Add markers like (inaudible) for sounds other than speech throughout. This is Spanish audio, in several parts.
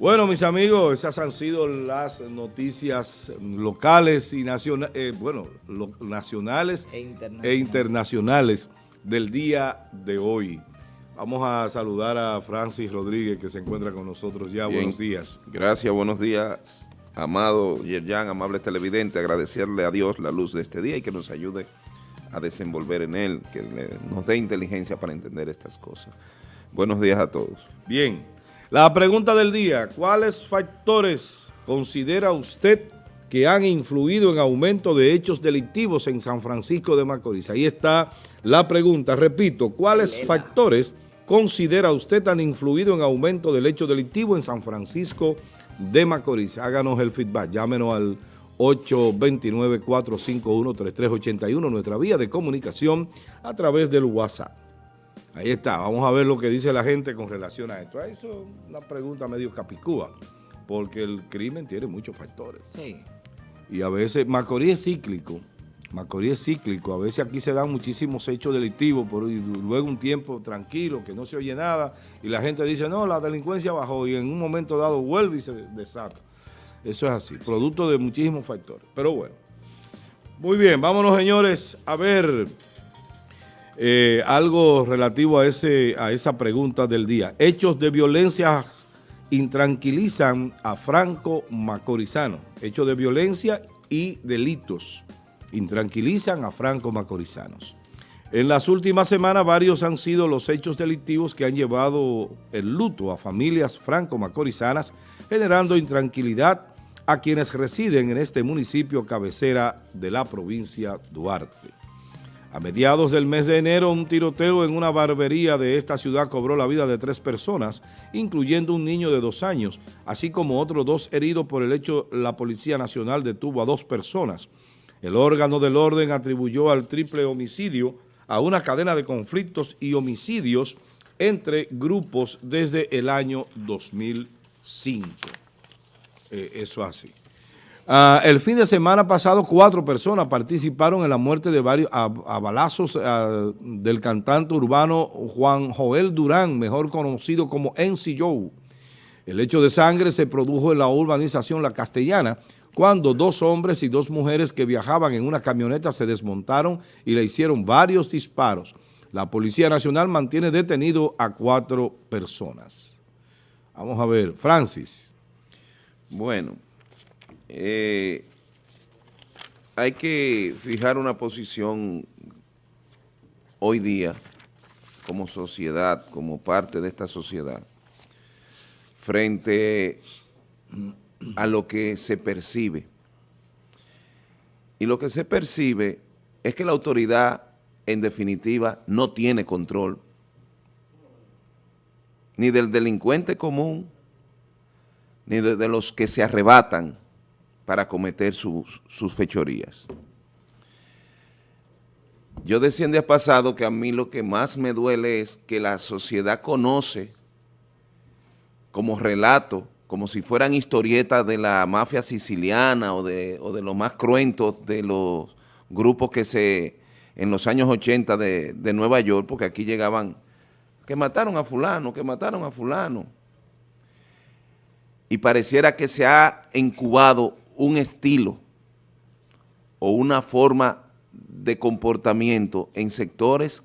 Bueno, mis amigos, esas han sido las noticias locales y nacionales, eh, bueno, nacionales e, e internacionales del día de hoy. Vamos a saludar a Francis Rodríguez que se encuentra con nosotros ya. buenos días. Gracias, buenos días, amado Yerjan, amable televidente. Agradecerle a Dios la luz de este día y que nos ayude a desenvolver en él, que nos dé inteligencia para entender estas cosas. Buenos días a todos. Bien, la pregunta del día, ¿cuáles factores considera usted que han influido en aumento de hechos delictivos en San Francisco de Macorís? Ahí está la pregunta. Repito, ¿cuáles factores considera usted han influido en aumento del hecho delictivo en San Francisco de Macorís? Háganos el feedback, llámenos al 829-451-3381, nuestra vía de comunicación a través del WhatsApp. Ahí está, vamos a ver lo que dice la gente con relación a esto. Eso es una pregunta medio capicúa, porque el crimen tiene muchos factores. Sí. Y a veces, Macorís es cíclico, Macorís es cíclico, a veces aquí se dan muchísimos hechos delictivos, pero luego un tiempo tranquilo, que no se oye nada, y la gente dice, no, la delincuencia bajó, y en un momento dado vuelve y se desata. Eso es así, producto de muchísimos factores. Pero bueno, muy bien, vámonos señores a ver... Eh, algo relativo a, esa pregunta del día. Hechos de violencia intranquilizan a Franco Macorizano. Hechos de violencia y delitos intranquilizan a Franco Macorizanos. En las últimas semanas varios han sido los hechos delictivos que han llevado el luto a familias franco-macorizanas, generando intranquilidad a quienes residen en este municipio cabecera de la provincia Duarte. A mediados del mes de enero, un tiroteo en una barbería de esta ciudad cobró la vida de tres personas, incluyendo un niño de dos años, así como otros dos heridos por el hecho la Policía Nacional detuvo a dos personas. El órgano del orden atribuyó al triple homicidio a una cadena de conflictos y homicidios entre grupos desde el año 2005. Eh, eso así. Ah, el fin de semana pasado, cuatro personas participaron en la muerte de varios a, balazos ah, del cantante urbano Juan Joel Durán, mejor conocido como NC Joe. El hecho de sangre se produjo en la urbanización La Castellana, cuando dos hombres y dos mujeres que viajaban en una camioneta se desmontaron y le hicieron varios disparos. La Policía Nacional mantiene detenido a cuatro personas. Vamos a ver, Francis. Bueno, eh, hay que fijar una posición hoy día como sociedad, como parte de esta sociedad, frente a lo que se percibe. Y lo que se percibe es que la autoridad, en definitiva, no tiene control ni del delincuente común, ni de los que se arrebatan para cometer sus, fechorías. Yo decía en día pasado que a mí lo que más me duele es que la sociedad conoce como relato, como si fueran historietas de la mafia siciliana o de, de los más cruentos de los grupos que se, en los años 80 de, de Nueva York, porque aquí llegaban, que mataron a fulano, que mataron a fulano. Y pareciera que se ha incubado un estilo o una forma de comportamiento en sectores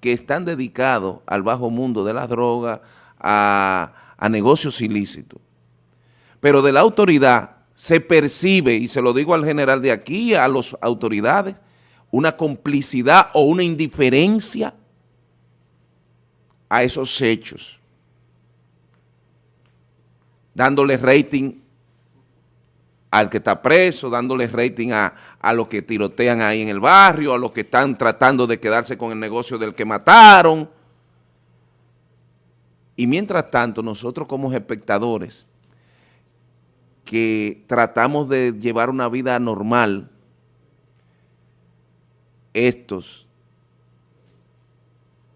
que están dedicados al bajo mundo de las drogas, a, negocios ilícitos. Pero de la autoridad se percibe, y se lo digo al general de aquí, a las autoridades, una complicidad o una indiferencia a esos hechos, dándole rating al que está preso, dándole rating a, a los que tirotean ahí en el barrio, a los que están tratando de quedarse con el negocio del que mataron. Y mientras tanto, nosotros como espectadores, que tratamos de llevar una vida normal, estos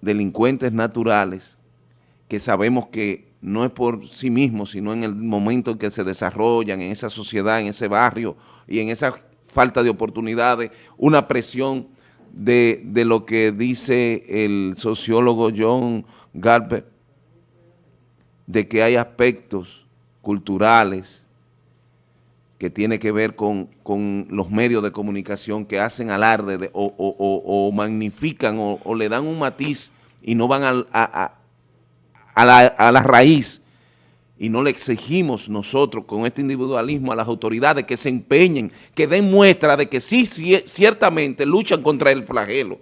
delincuentes naturales, que sabemos que no es por sí mismos, sino en el momento en que se desarrollan en esa sociedad, en ese barrio y en esa falta de oportunidades, una presión de, lo que dice el sociólogo John Galper, de que hay aspectos culturales, que tiene que ver con, los medios de comunicación que hacen alarde o, magnifican o, le dan un matiz y no van a, la, a la raíz y no le exigimos nosotros con este individualismo a las autoridades que se empeñen, que den muestra de que sí, ciertamente luchan contra el flagelo.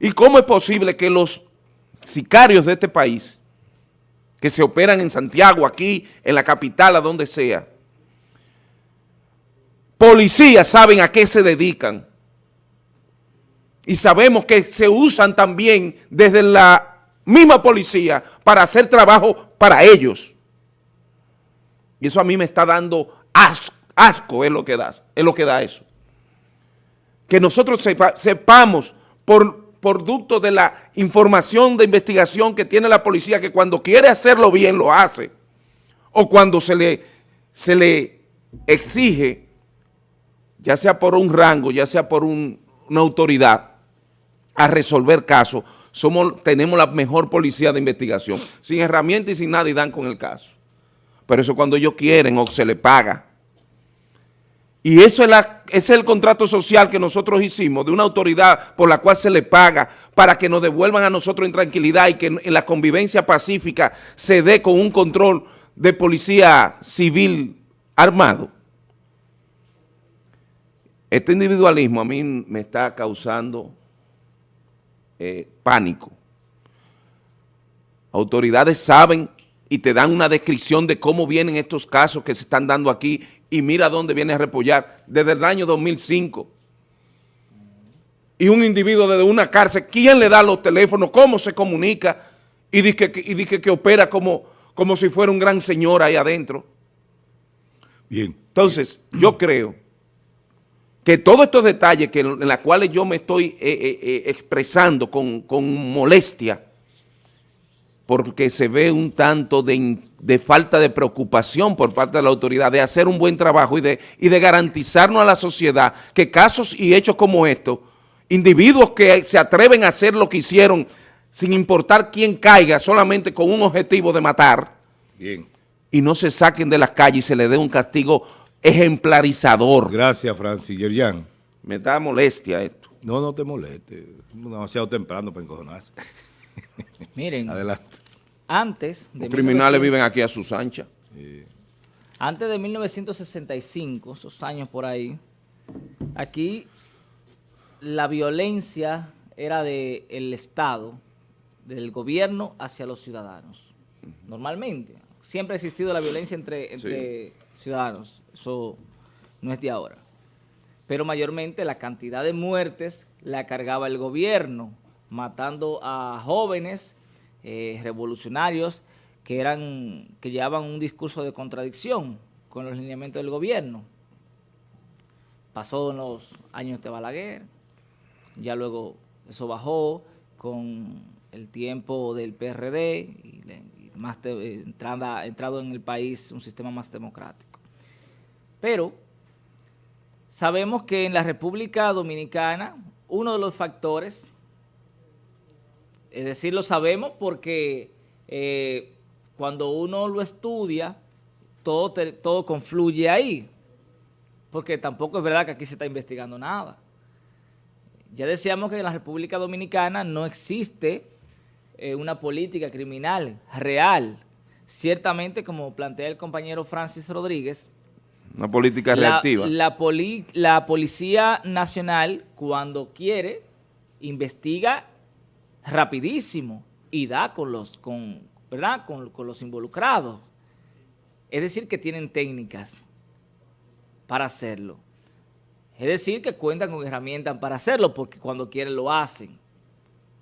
¿Y cómo es posible que los sicarios de este país, que se operan en Santiago, aquí, en la capital, a donde sea, policías saben a qué se dedican y sabemos que se usan también desde la misma policía para hacer trabajo para ellos. Y eso a mí me está dando asco, es lo que da, es lo que da eso. Que nosotros sepamos por producto de la información de investigación que tiene la policía que cuando quiere hacerlo bien lo hace. O cuando se le, se le exige, ya sea por un rango, ya sea por una autoridad, a resolver casos, somos, tenemos la mejor policía de investigación, sin herramientas y sin nada y dan con el caso. Pero eso cuando ellos quieren o se les paga. Y eso es el contrato social que nosotros hicimos de una autoridad por la cual se le paga para que nos devuelvan a nosotros en tranquilidad y que en la convivencia pacífica se dé con un control de policía civil armado. Este individualismo a mí me está causando eh, pánico. Autoridades saben y te dan una descripción de cómo vienen estos casos que se están dando aquí y mira dónde viene a repollar desde el año 2005. Y un individuo desde una cárcel, ¿quién le da los teléfonos? ¿Cómo se comunica? Y dice que, y que opera como, como si fuera un gran señor ahí adentro. Bien. Entonces, yo creo que todos estos detalles que, en los cuales yo me estoy eh, eh, eh, expresando con, molestia, porque se ve un tanto de, falta de preocupación por parte de la autoridad de hacer un buen trabajo y de, y de garantizarnos a la sociedad que casos y hechos como estos, individuos que se atreven a hacer lo que hicieron sin importar quién caiga, solamente con un objetivo de matar, Bien. y no se saquen de las calles y se le dé un castigo ejemplarizador. Gracias, Francis Yerjan. Me da molestia esto. No, no te moleste. Demasiado temprano para encojonarse. (laughs) Miren. Adelante. Antes de... Los criminales viven aquí a sus anchas. Antes de 1965, esos años por ahí, aquí la violencia era del el Estado, del gobierno hacia los ciudadanos. Normalmente. Siempre ha existido la violencia entre, entre ciudadanos. Eso no es de ahora. Pero mayormente la cantidad de muertes la cargaba el gobierno, matando a jóvenes eh, revolucionarios que, eran, que llevaban un discurso de contradicción con los lineamientos del gobierno. Pasó en los años de Balaguer, ya luego eso bajó con el tiempo del PRD y, más entrada, entrado en el país un sistema más democrático. Pero sabemos que en la República Dominicana uno de los factores, es decir, lo sabemos porque eh, cuando uno lo estudia, todo, todo confluye ahí, porque tampoco es verdad que aquí se está investigando nada. Ya decíamos que en la República Dominicana no existe eh, una política criminal real. Ciertamente, como plantea el compañero Francis Rodríguez, una política reactiva. La, la Policía Nacional, cuando quiere, investiga rapidísimo y da con los, con, ¿verdad? Con, con los involucrados. Es decir, que tienen técnicas para hacerlo. Es decir, que cuentan con herramientas para hacerlo porque cuando quieren lo hacen.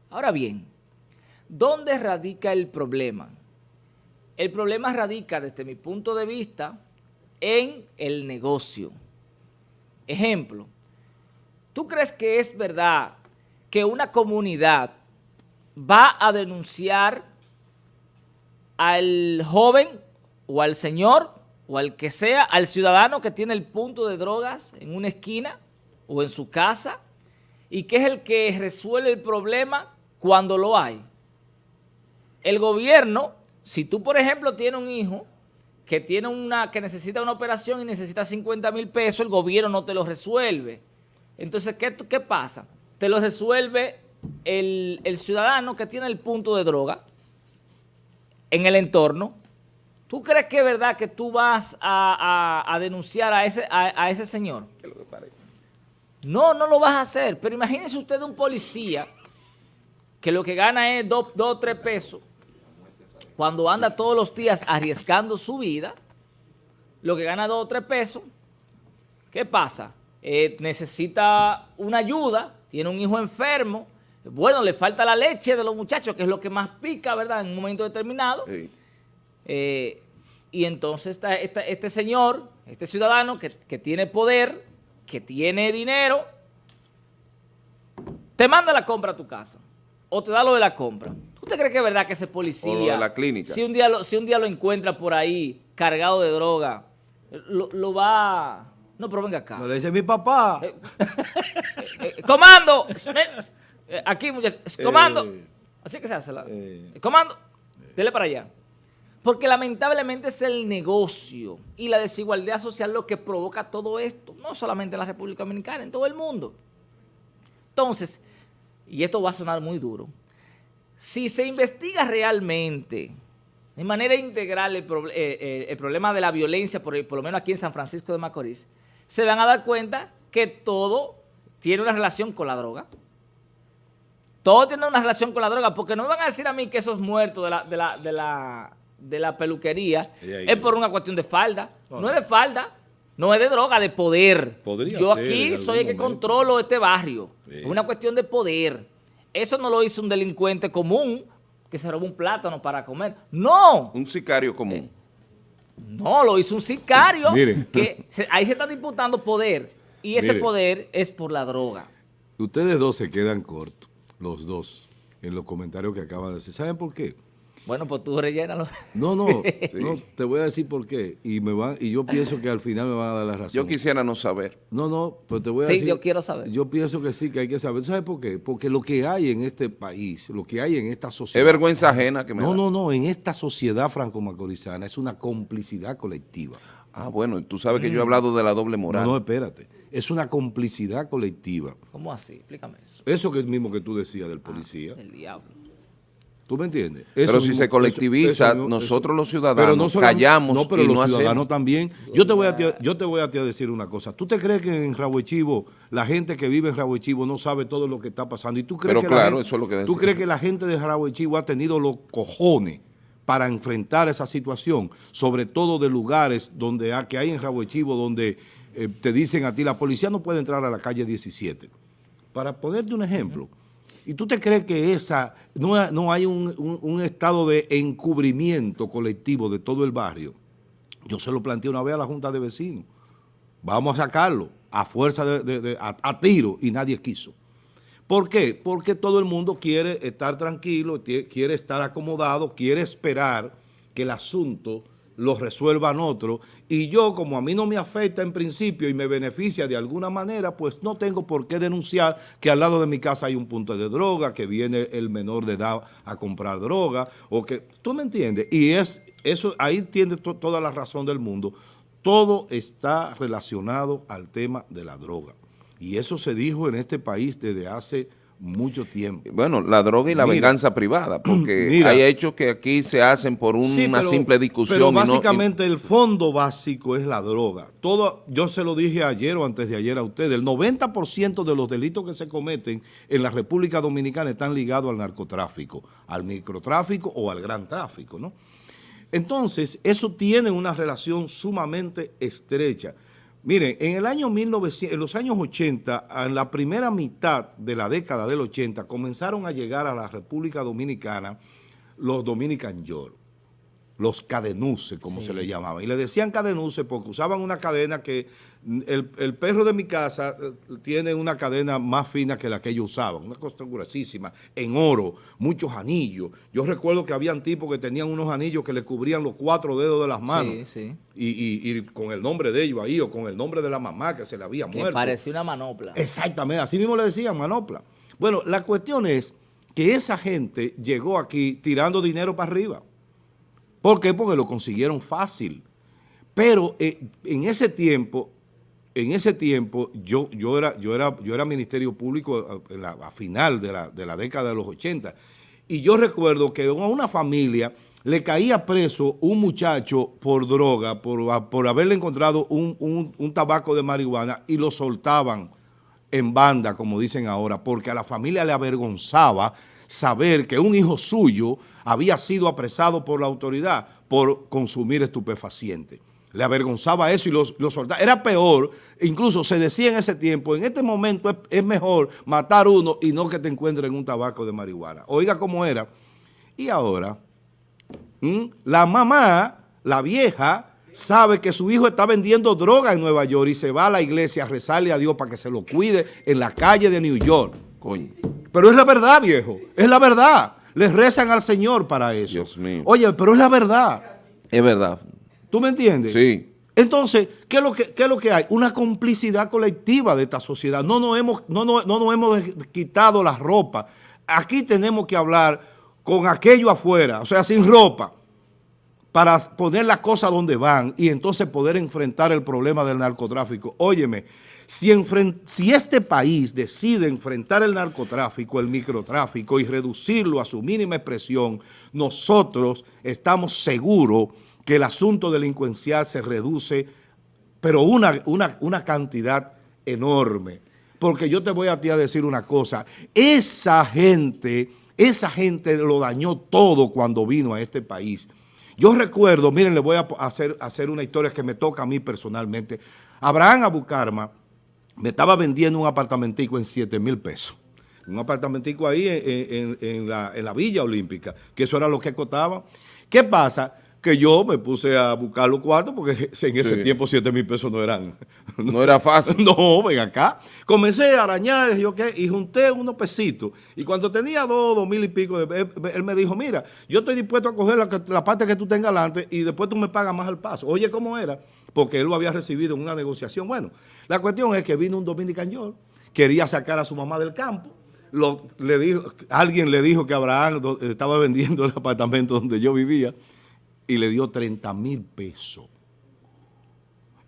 Ahora bien, ¿dónde radica el problema? El problema radica desde mi punto de vista en el negocio. Ejemplo, ¿tú crees que es verdad que una comunidad va a denunciar al joven o al señor o al que sea, al ciudadano que tiene el punto de drogas en una esquina o en su casa y que es el que resuelve el problema cuando lo hay? El gobierno, si tú por ejemplo tienes un hijo que tiene una, que necesita una operación y necesita 50 mil pesos, el gobierno no te lo resuelve. Entonces, ¿qué, qué pasa? Te lo resuelve el, ciudadano que tiene el punto de droga en el entorno. ¿Tú crees que es verdad que tú vas a, denunciar a ese, a, ese señor? No, no lo vas a hacer. Pero imagínese usted un policía que lo que gana es dos o tres pesos cuando anda todos los días arriesgando su vida, lo que gana dos o tres pesos, ¿qué pasa? Eh, necesita una ayuda, tiene un hijo enfermo, bueno, le falta la leche de los muchachos, que es lo que más pica, ¿verdad? En un momento determinado. Eh, y entonces este señor, este ciudadano que, que tiene poder, que tiene dinero, te manda la compra a tu casa o te da lo de la compra. ¿Usted cree que es verdad que ese policía... la clínica. Si un día lo, si un día lo encuentra por ahí cargado de droga, lo, va... No, pero venga acá. No le dice mi papá. Eh, eh, eh, comando. aquí, muchachos. Comando. Así que se hace la... comando. Dele para allá. Porque lamentablemente es el negocio y la desigualdad social lo que provoca todo esto. No solamente en la República Dominicana, en todo el mundo. Entonces, y esto va a sonar muy duro, si se investiga realmente de manera integral el, eh, eh, problema de la violencia, por, por, lo menos aquí en San Francisco de Macorís, se van a dar cuenta que todo tiene una relación con la droga. Todo tiene una relación con la droga, porque no me van a decir a mí que esos muertos de la, de la, de la, de la peluquería es por una cuestión de falda. No, es de falda, no es de droga, de poder. Yo aquí soy el que controlo este barrio. Es una cuestión de poder. Eso no lo hizo un delincuente común que se robó un plátano para comer. No. Un sicario común. Eh, no, lo hizo un sicario. Miren. Que ahí se está disputando poder. Y ese poder es por la droga. Ustedes dos se quedan cortos, los dos, en los comentarios que acaban de decir. ¿Saben por qué? Bueno, pues tú rellénalo. No, no, (laughs) no, te voy a decir por qué. Y me van, y yo pienso que al final me van a dar la razón. Yo quisiera no saber. No, no, pero te voy a decir. Sí, yo quiero saber. Yo pienso que sí, que hay que saber. ¿Sabes por qué? Porque lo que hay en este país, lo que hay en esta sociedad. Es vergüenza ajena que me No, no, no. En esta sociedad franco-macorizana es una complicidad colectiva. Ah, bueno, tú sabes que yo he mm. hablado de la doble moral. No, no, espérate. Es una complicidad colectiva. ¿Cómo así? Explícame eso. Eso que es mismo que tú decías del policía. Ah, el diablo. ¿Tú me entiendes? pero si se colectiviza, nosotros los ciudadanos callamos No, pero los ciudadanos también. Yo te, voy a, yo te voy a decir una cosa. ¿Tú te crees que en Chivo, la gente que vive en Chivo no sabe todo lo que está pasando? ¿Y tú crees pero que claro, la eso es lo que ¿Tú crees que la gente de Chivo ha tenido los cojones para enfrentar esa situación? Sobre todo de lugares donde que hay en Chivo donde eh, te dicen a ti, la policía no puede entrar a la calle 17. Para ponerte un ejemplo... ¿Y tú te crees que esa no, no hay un, estado de encubrimiento colectivo de todo el barrio? Yo se lo planteé una vez a la Junta de Vecinos. Vamos a sacarlo a fuerza de, a, tiro y nadie quiso. ¿Por qué? Porque todo el mundo quiere estar tranquilo, quiere estar acomodado, quiere esperar que el asunto lo resuelvan otros. Y yo, como a mí no me afecta en principio y me beneficia de alguna manera, pues no tengo por qué denunciar que al lado de mi casa hay un punto de droga, que viene el menor de edad a comprar droga, o que, ¿tú me entiendes? Y es eso ahí tiene toda la razón del mundo. Todo está relacionado al tema de la droga. Y eso se dijo en este país desde hace mucho tiempo. Bueno, la droga y la venganza privada, (clears throat) porque hay hechos que aquí se hacen por una simple discusión. Pero básicamente el fondo básico es la droga. Todo, yo se lo dije ayer o antes de ayer a ustedes, el 90% de los delitos que se cometen en la República Dominicana están ligados al narcotráfico, al microtráfico o al gran tráfico, ¿no? Entonces, eso tiene una relación sumamente estrecha. Miren, en el año 1900, en los años 80, en la primera mitad de la década del 80, comenzaron a llegar a la República Dominicana los Dominican York, los cadenuces, como se le llamaba. Y le decían cadenuces porque usaban una cadena que el, perro de mi casa eh, tiene una cadena más fina que la que ellos usaban, una cosa gruesísima, en oro, muchos anillos. Yo recuerdo que habían tipos que tenían unos anillos que le cubrían los cuatro dedos de las manos. Sí, Y, con el nombre de ellos ahí, o con el nombre de la mamá que se le había muerto. parecía una manopla. Exactamente, así mismo le decían manopla. Bueno, la cuestión es que esa gente llegó aquí tirando dinero para arriba. ¿Por qué? Porque lo consiguieron fácil. Pero eh, en ese tiempo, en ese tiempo, yo, yo, era, yo, era, yo era Ministerio Público a, a final de la, de la década de los 80. Y yo recuerdo que a una familia le caía preso un muchacho por droga, por, por haberle encontrado un, un, un, tabaco de marihuana y lo soltaban en banda, como dicen ahora, porque a la familia le avergonzaba saber que un hijo suyo había sido apresado por la autoridad por consumir estupefacientes. Le avergonzaba eso y los, los. Era peor, incluso se decía en ese tiempo, en este momento es, es mejor matar uno y no que te encuentren un tabaco de marihuana. Oiga cómo era. Y ahora, la mamá, la vieja, sabe que su hijo está vendiendo droga en Nueva York y se va a la iglesia a rezarle a Dios para que se lo cuide en la calle de New York. Coño. Pero es la verdad, viejo. Es la verdad. Les rezan al Señor para eso. Dios mío. Oye, pero es la verdad. Es verdad. ¿Tú me entiendes? Sí. Entonces, ¿qué es lo que, qué es lo que hay? Una complicidad colectiva de esta sociedad. No nos hemos, no, no, no nos hemos quitado la ropa. Aquí tenemos que hablar con aquello afuera, o sea, sin ropa, para poner las cosas donde van y entonces poder enfrentar el problema del narcotráfico. Óyeme, si, este país decide enfrentar el narcotráfico, el microtráfico y reducirlo a su mínima expresión, nosotros estamos seguros que el asunto delincuencial se reduce, pero una, una, una cantidad enorme. Porque yo te voy a a decir una cosa, esa gente, esa gente lo dañó todo cuando vino a este país. Yo recuerdo, miren, le voy a hacer, hacer una historia que me toca a mí personalmente. Abraham Abucarma me estaba vendiendo un apartamentico en 7 mil pesos. Un apartamentico ahí en, en, en, la, en, la, Villa Olímpica, que eso era lo que costaba. ¿Qué pasa? Que yo me puse a buscar los cuartos porque (laughs) en ese sí. tiempo 7 mil pesos no eran... No era fácil. (laughs) No, ven acá. Comencé a arañar yo, ¿qué? y junté unos pesitos. Y cuando tenía dos, dos mil y pico, él, él me dijo, mira, yo estoy dispuesto a coger la, la parte que tú tengas adelante y después tú me pagas más al paso. Oye, ¿cómo era? Porque él lo había recibido en una negociación. Bueno, la cuestión es que vino un dominicañol, quería sacar a su mamá del campo, lo, le dijo, alguien le dijo que Abraham estaba vendiendo el apartamento donde yo vivía y le dio 30 mil pesos.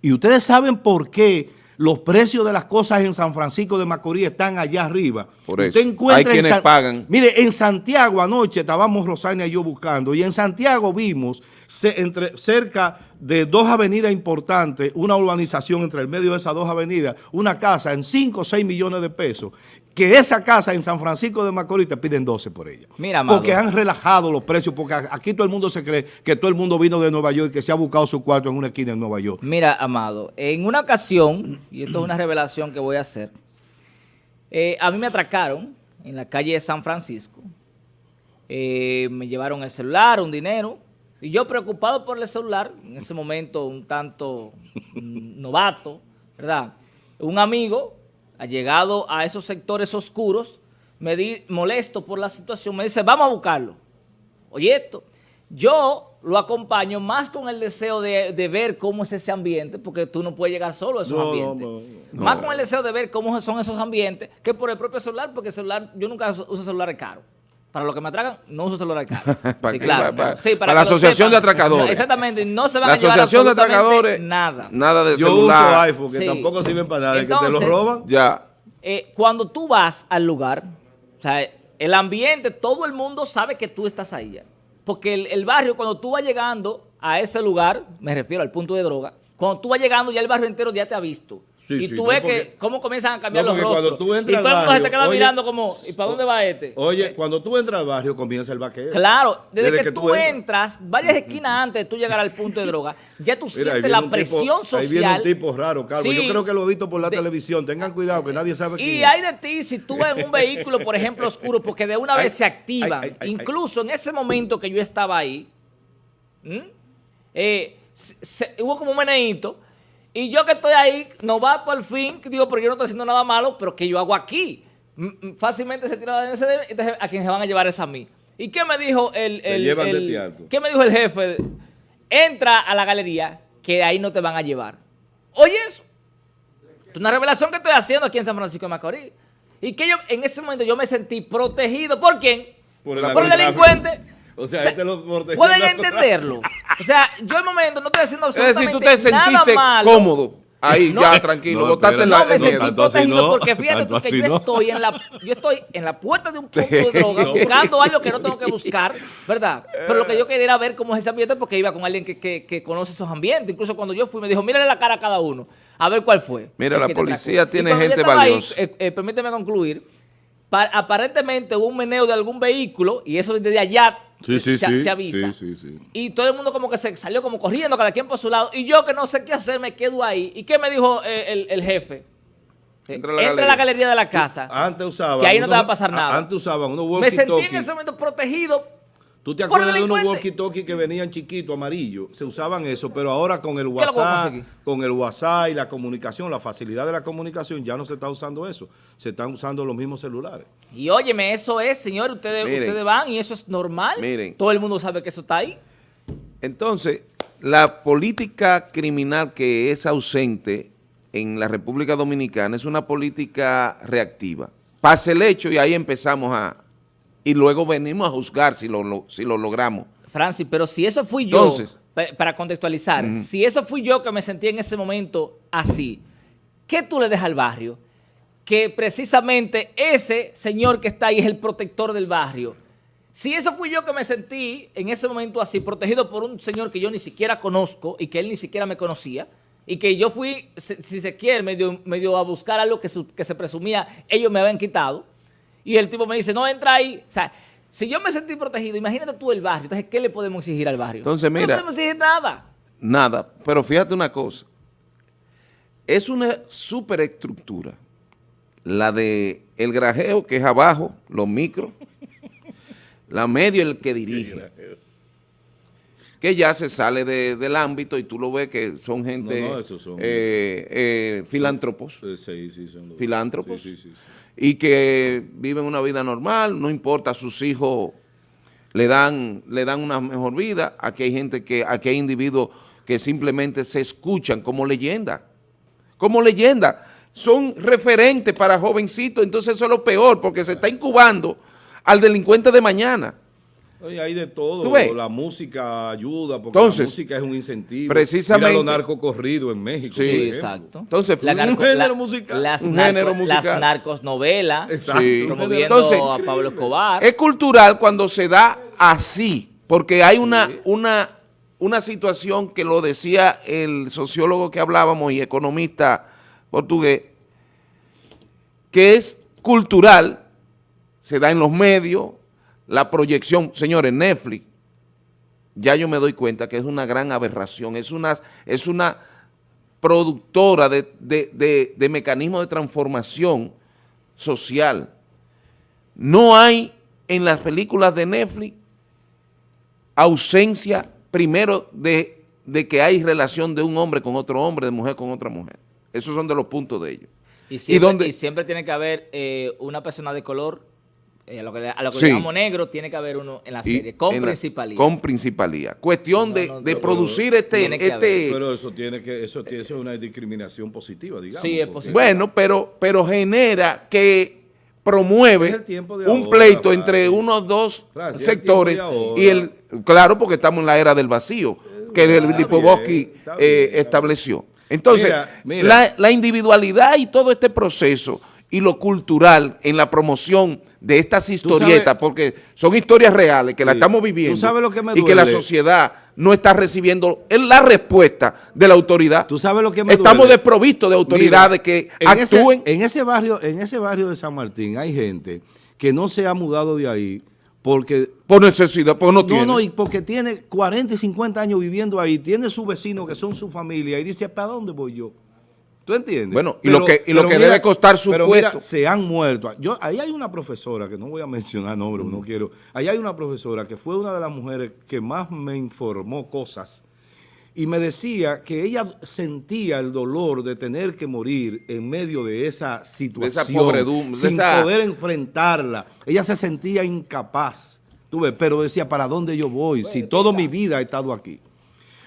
Y ustedes saben por qué los precios de las cosas en San Francisco de Macorís están allá arriba. Por eso, hay quienes San, pagan. Mire, en Santiago anoche estábamos Rosania y yo buscando, y en Santiago vimos se, entre, cerca de dos avenidas importantes, una urbanización entre el medio de esas dos avenidas, una casa en 5 o 6 millones de pesos, que esa casa en San Francisco de Macorís te piden 12 por ella. Mira, Amado. Porque han relajado los precios, porque aquí todo el mundo se cree que todo el mundo vino de Nueva York y que se ha buscado su cuarto en una esquina en Nueva York. Mira, Amado, en una ocasión, y esto es una revelación que voy a hacer, eh, a mí me atracaron en la calle de San Francisco, eh, me llevaron el celular, un dinero, y yo preocupado por el celular, en ese momento un tanto (laughs) novato, ¿verdad? Un amigo, ha llegado a esos sectores oscuros, me di molesto por la situación, me dice, vamos a buscarlo. Oye esto, yo lo acompaño más con el deseo de, de, ver cómo es ese ambiente, porque tú no puedes llegar solo a esos no, ambientes. No, no, más con el deseo de ver cómo son esos ambientes que por el propio celular, porque el celular, yo nunca uso celulares caros. Para lo que me atracan, no uso celular. (laughs) ¿Para sí, qué? claro. Para, sí, para, para la asociación de atracadores. No, exactamente, no se van la a llevar asociación de atracadores, nada. Nada de Yo celular. uso iPhone, que sí. tampoco sirven para nada, Entonces, que se lo roban. Ya. Eh, cuando tú vas al lugar, o sea, el ambiente, todo el mundo sabe que tú estás ahí ya. Porque el, el barrio, cuando tú vas llegando a ese lugar, me refiero al punto de droga, cuando tú vas llegando ya el barrio entero ya te ha visto. Sí, y sí, tú no, ves porque, que cómo comienzan a cambiar no, los rostros. Tú y todo el mundo se te queda oye, mirando como, ¿y para dónde va este? Oye, eh, cuando tú entras al barrio comienza el vaqueo. Claro, desde, desde que, que, tú, entras, entras varias esquinas (laughs) antes de tú llegar al punto de droga, ya tú (laughs) Mira, sientes la presión tipo, social. Ahí viene un tipo raro, Calvo. Sí, Yo creo que lo he visto por la de, televisión. Tengan cuidado que nadie sabe Y quién hay de ti si tú vas en un vehículo, por ejemplo, oscuro, porque de una vez ay, se activan. Ay, ay, Incluso en ese momento que yo estaba ahí, eh, se, se, hubo como un meneíto y yo que estoy ahí, novato al fin, digo, pero yo no estoy haciendo nada malo, pero ¿qué yo hago aquí? Fácilmente se tira de ese entonces a quien se van a llevar es a mí. ¿Y qué me dijo el, el, el qué me dijo el jefe? Entra a la galería, que ahí no te van a llevar. Oye eso. Es una revelación que estoy haciendo aquí en San Francisco de Macorís. Y que yo, en ese momento yo me sentí protegido. ¿Por quién? Por el, Por el delincuente. O sea, O sea, este lo Pueden entenderlo. O sea, yo al momento no estoy haciendo Es decir, absolutamente tú te nada sentiste malo. cómodo. Ahí, No, ya, eh, tranquilo. no, botaste la No, me el sentí protegido no, porque fíjate tú que yo no. estoy en la yo estoy en la puerta de un punto de droga buscando algo que no tengo que buscar, ¿verdad? Pero lo que yo quería era ver cómo es ese ambiente porque iba con alguien que, que- que conoce esos ambientes. Incluso cuando yo fui me dijo, mírale la cara a cada uno, a ver cuál fue. Mira, el la policía atracó". tiene gente ahí, valiosa. eh, eh, permíteme concluir. pa- aparentemente hubo un meneo de algún vehículo y eso desde allá Sí, sí, se, sí. se avisa. Sí, sí, sí. Y todo el mundo como que se salió como corriendo, cada quien por su lado. Y yo que no sé qué hacer, me quedo ahí. ¿Y qué me dijo eh, el, el jefe? Eh, Entra a la Entra a galería. la galería de la casa. Antes usaban... Que ahí no te va a pasar nada. Antes usaban unos me sentí en ese momento protegido. ¿Tú te acuerdas de unos walkie-talkie que venían chiquitos, amarillos? Se usaban eso, pero ahora con el WhatsApp, con el WhatsApp y la comunicación, la facilidad de la comunicación, ya no se está usando eso. Se están usando los mismos celulares. Y óyeme, eso es, señor, ustedes, Miren. ustedes van y eso es normal. Miren. Todo el mundo sabe que eso está ahí. Entonces, la política criminal que es ausente en la República Dominicana es una política reactiva. Pasa el hecho y ahí empezamos a... Y luego venimos a juzgar si lo, lo- si lo logramos. Francis, pero si eso fui yo, Entonces. para contextualizar, si eso fui yo que me sentí en ese momento así, ¿qué tú le dejas al barrio? Que precisamente ese señor que está ahí es el protector del barrio. Si eso fui yo que me sentí en ese momento así, protegido por un señor que yo ni siquiera conozco y que él ni siquiera me conocía, y que yo fui, si si se quiere, medio, medio a buscar algo que, su- que se presumía ellos me habían quitado, y el tipo me dice, no, entra ahí. O sea, si yo me sentí protegido, imagínate tú el barrio. Entonces, ¿qué le podemos exigir al barrio? Entonces, No mira. le podemos exigir nada. Nada, pero fíjate una cosa. Es una superestructura. La de el grajeo, que es abajo, los micros. la medio, el que dirige. Que ya se sale de- del ámbito y tú lo ves que son gente, No, no, esos son- eh, eh, filántropos. Sí, sí, son los- Filántropos. Sí, sí, sí. Y que viven una vida normal, no importa, sus hijos le dan, le dan una mejor vida. Aquí hay gente que, aquí hay individuos que simplemente se escuchan como leyenda, como leyenda. Son referentes para jovencitos, entonces eso es lo peor, porque se está incubando al delincuente de mañana. Oye, hay de todo. ¿Tú ves? La música ayuda, porque Entonces, la música es un incentivo. precisamente- Mira los narcocorridos en México. Sí, exacto. Entonces, La un narco- género la- musical. Las, Un narco- género musical. las narcosnovelas, Exacto. Sí. promoviendo Entonces, a Pablo Escobar. Es cultural cuando se da así, porque hay una, una, una situación que lo decía el sociólogo que hablábamos y economista portugués, que es cultural, se da en los medios, la proyección, señores, Netflix, ya yo me doy cuenta que es una gran aberración, es una, es una productora de, de, de, de mecanismos de transformación social. No hay en las películas de Netflix ausencia, primero, de, de que hay relación de un hombre con otro hombre, de mujer con otra mujer. Esos son de los puntos de ellos. Y siempre, y siempre tiene que haber eh, una persona de color, eh, a lo que, le- a lo que Sí. llamamos negro, tiene que haber uno en la Y serie, con la- principalía. Con principalía. Cuestión No, de, no, de producir este... tiene que este Pero eso tiene que, eso, tiene- eso es una discriminación positiva, digamos. Sí, es posible. Bueno, pero, pero genera que promueve un pleito entre unos dos el sectores y el claro porque estamos en la era del vacío que el está eh, estableció. Entonces, Mira, mira. La, la individualidad y todo este proceso y lo cultural en la promoción de estas historietas, porque son historias reales que las Sí. estamos viviendo Tú sabes lo que me y que la sociedad no está recibiendo la respuesta de la autoridad. Tú sabes lo que me Estamos duele? desprovistos de autoridades Mira, que en ese- actúen. en ese barrio, en ese barrio de San Martín hay gente que no se ha mudado de ahí porque Por necesidad, porque no, no, tiene. no, y porque tiene 40 y 50 años viviendo ahí, tiene sus vecinos que son su familia y dice, ¿para dónde voy yo? ¿Tú entiendes? Bueno, y lo que- y lo que debe costar su pero puesto. mira, se han muerto. Yo, ahí hay una profesora, que no voy a mencionar nombre, Mm. no quiero. Ahí hay una profesora que fue una de las mujeres que más me informó cosas y me decía que ella sentía el dolor de tener que morir en medio de esa situación, pobredumbre, de sin esa- poder enfrentarla. Ella se sentía incapaz, tú ves, pero decía, ¿para dónde yo voy? Si toda mi vida he estado aquí.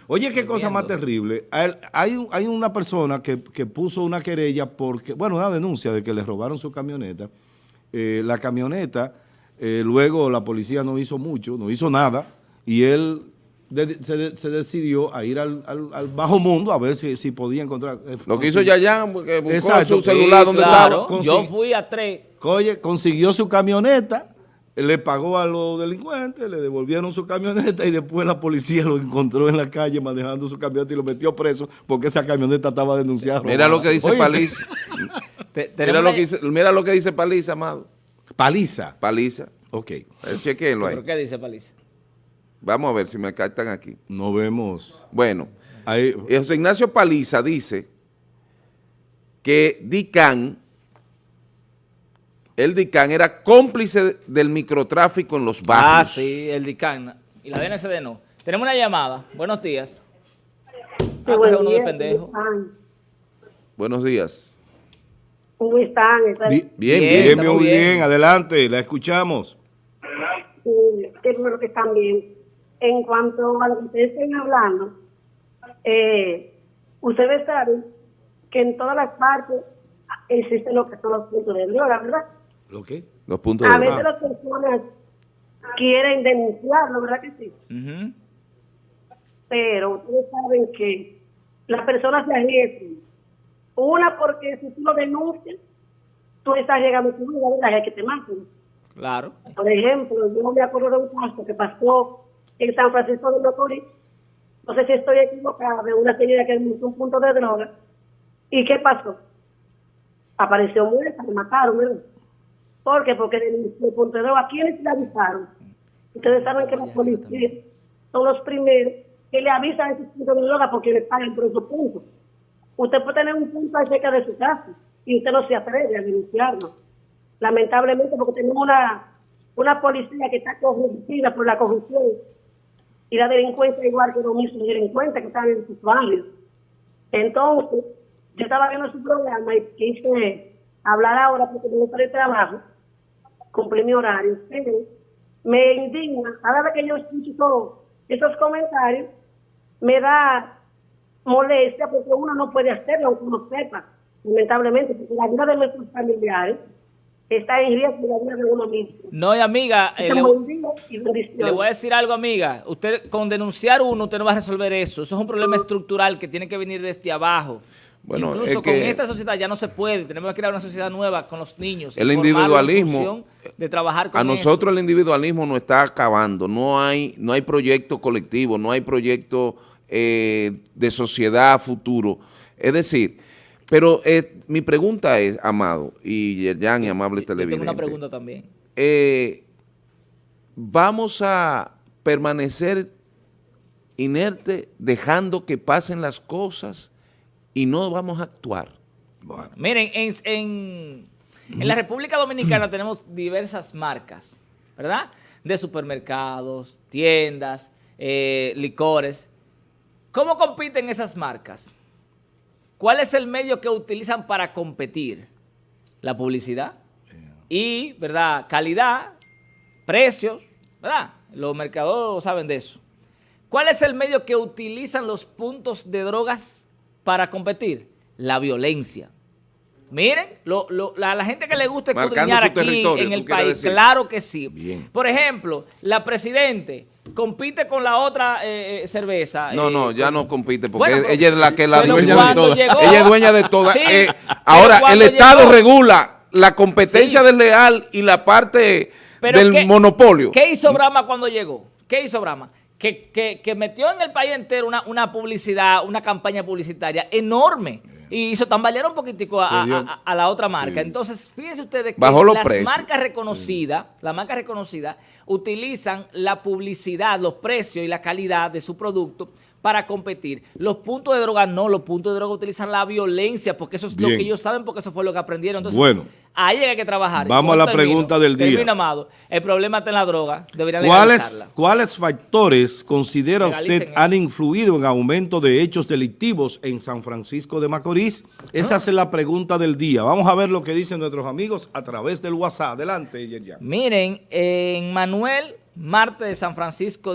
Oye, qué cosa más terrible. Hay, un- hay una persona que, que puso una querella porque, bueno, una denuncia de que le robaron su camioneta. Eh, la camioneta Eh, luego la policía no hizo mucho, no hizo nada, y él de- se, de- se decidió a ir al, al- al bajo mundo a ver si, si podía encontrar... eh, Lo que hizo Yayan, porque buscó Exacto. su celular Sí, donde claro. estaba. Yo fui a tres. Oye, consiguió su camioneta, le pagó a los delincuentes, le devolvieron su camioneta y después la policía lo encontró en la calle manejando su camioneta y lo metió preso porque esa camioneta estaba denunciada. Mira lo que dice Oye, Paliza. Te- Mira lo, que dice, mira lo que dice Paliza, amado. Paliza. Paliza. Ok. Eh, Chequenlo ahí. ¿Pero qué dice Paliza? Vamos a ver si me captan aquí. No vemos. Bueno, Ahí, José Ignacio Paliza dice que DICAN, el DICAN era cómplice del microtráfico en los barrios. Ah, sí, el DICAN. Y la BNCD no. Tenemos una llamada. Buenos días. Sí, Ah, buen coge uno de día, pendejo. ¿Cómo están? Buenos días. ¿Cómo están? ¿Están- Bien, Bien, bien, bien, estamos muy bien. bien. Adelante, la escuchamos. Sí, Qué bueno que están bien. En cuanto a lo que ustedes estén hablando, eh, ustedes saben que en todas las partes existen lo que son los puntos de droga, ¿verdad? ¿Lo qué? Los puntos A de veces las personas quieren denunciarlo, ¿verdad que sí? Pero ustedes saben que las personas se arriesgan. Una, porque si tú lo denuncias, tú estás llegando a tu vida, ¿verdad? Es que te maten. Claro. Por ejemplo, yo me acuerdo de un caso que pasó en San Francisco de Macorís. No sé si estoy equivocada, de una señora que denunció un punto de droga. ¿Y qué pasó? Apareció muerta, la mataron, ¿verdad? ¿Por qué? Porque punto de droga. ¿Quiénes le avisaron? Ustedes saben que los policías son los primeros que le avisan esos puntos de droga porque le pagan por esos puntos. Usted puede tener un punto ahí cerca de su casa y usted no se atreve a denunciarlo lamentablemente porque tenemos una, una policía que está corrompida por la corrupción y la delincuencia igual que los mismos delincuentes que están en sus barrios. Entonces, yo estaba viendo su programa y quise hablar ahora porque me gusta el trabajo, cumplí mi horario, pero me indigna, cada vez que yo escucho todos esos comentarios, me da molestia porque uno no puede hacerlo aunque uno sepa, lamentablemente, porque la vida de nuestros familiares está en riesgo y la vida de uno mismo. No, y amiga, eh, le, le voy a decir algo, amiga. Usted, con denunciar uno, usted no va a resolver eso. Eso es un problema estructural que tiene que venir desde abajo. Bueno, Incluso es con que- esta sociedad ya no se puede. Tenemos que crear una sociedad nueva con los niños. El individualismo, De trabajar con A nosotros eso. el individualismo nos está acabando. No hay, no hay proyecto colectivo, no hay proyecto eh, de sociedad futuro. Es decir, pero eh, mi pregunta es, Amado y Yerjan y amables Yo tengo una pregunta también. eh, vamos a permanecer inerte dejando que pasen las cosas y no vamos a actuar. Bueno, Miren, en, en, en la República Dominicana tenemos diversas marcas, ¿verdad? De supermercados, tiendas, eh, licores. ¿Cómo compiten esas marcas? ¿Cuál es el medio que utilizan para competir? La publicidad y, ¿verdad? Calidad, precios, ¿verdad? Los mercados saben de eso. ¿Cuál es el medio que utilizan los puntos de drogas para competir? La violencia. Miren, lo- lo- la, la gente que le gusta escudriñar aquí en el país, decir. claro que sí. Bien. Por ejemplo, la Presidente compite con la otra eh, eh, cerveza. No, eh, no, ya con- no compite porque Bueno, ella es la que la dueña de todas. Ella es dueña de todas. Sí, Eh, ahora, el Estado llegó- regula la competencia Sí. desleal y la parte del ¿qué- monopolio. ¿Qué hizo Brahma cuando llegó? ¿Qué hizo Brahma? Que, que- que metió en el país entero una, una publicidad, una campaña publicitaria enorme. Y hizo tambalear un poquitico a, a- a- a la otra marca. Sí. Entonces, fíjense ustedes que los las precios. marcas reconocidas, las marcas reconocidas, utilizan la publicidad, los precios y la calidad de su producto para competir. Los puntos de droga no, los puntos de droga utilizan la violencia, porque eso es lo que ellos saben, porque eso fue lo que aprendieron. Entonces, Bueno. Ahí hay que trabajar. Vamos a la termino, pregunta del día. termino, Amado. El problema está en la droga. Deberían ¿Cuáles. ¿Cuáles factores considera Legalicen usted eso. han influido en aumento de hechos delictivos en San Francisco de Macorís? Esa es la pregunta del día. Vamos a ver lo que dicen nuestros amigos a través del WhatsApp. Adelante, Yerjan. Miren, en Manuel Marte de San Francisco